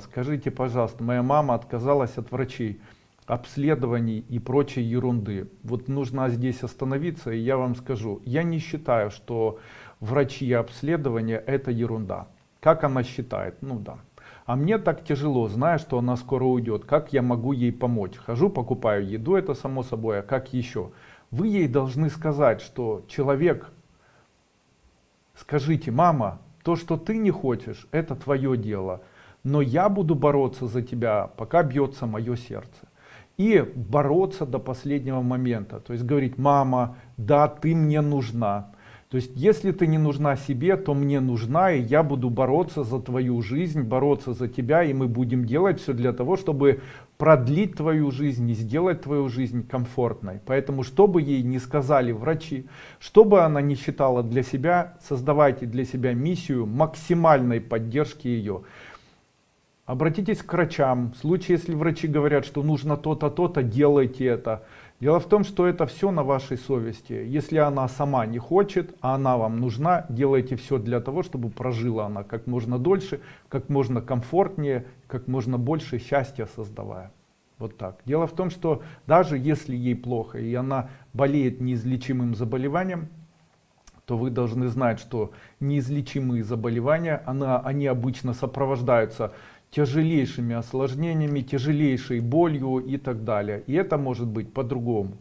скажите, пожалуйста, моя мама отказалась от врачей, обследований и прочей ерунды. Вот нужно здесь остановиться, и я вам скажу, я не считаю, что врачи и обследования это ерунда. Как она считает? Ну да. А мне так тяжело, зная, что она скоро уйдет. Как я могу ей помочь? Хожу, покупаю еду, это само собой, а как еще? Вы ей должны сказать, что человек, скажите, мама, то, что ты не хочешь, это твое дело. Но я буду бороться за тебя, пока бьется мое сердце. И бороться до последнего момента. То есть говорить, мама, да, ты мне нужна. То есть, если ты не нужна себе, то мне нужна, и я буду бороться за твою жизнь, бороться за тебя, и мы будем делать все для того, чтобы продлить твою жизнь и сделать твою жизнь комфортной. Поэтому, что бы ей не сказали врачи, что бы она не считала для себя, создавайте для себя миссию максимальной поддержки ее. Обратитесь к врачам. В случае, если врачи говорят, что нужно то-то, то-то, делайте это. Дело в том, что это все на вашей совести. Если она сама не хочет, а она вам нужна, делайте все для того, чтобы прожила она как можно дольше, как можно комфортнее, как можно больше счастья создавая. Вот так. Дело в том, что даже если ей плохо и она болеет неизлечимым заболеванием, то вы должны знать, что неизлечимые заболевания, она, они обычно сопровождаются тяжелейшими осложнениями, тяжелейшей болью и так далее. И это может быть по-другому.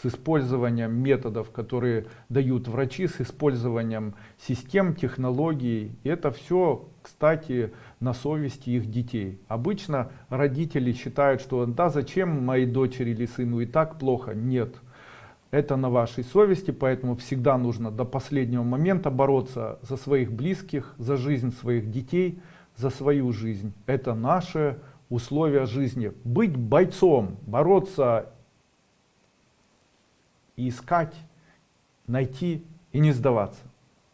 С использованием методов, которые дают врачи, с использованием систем, технологий. И это все, кстати, на совести их детей. Обычно родители считают, что да зачем моей дочери или сыну и так плохо. Нет. Это на вашей совести, поэтому всегда нужно до последнего момента бороться за своих близких, за жизнь своих детей, за свою жизнь. Это наши условия жизни. Быть бойцом, бороться, искать, найти и не сдаваться.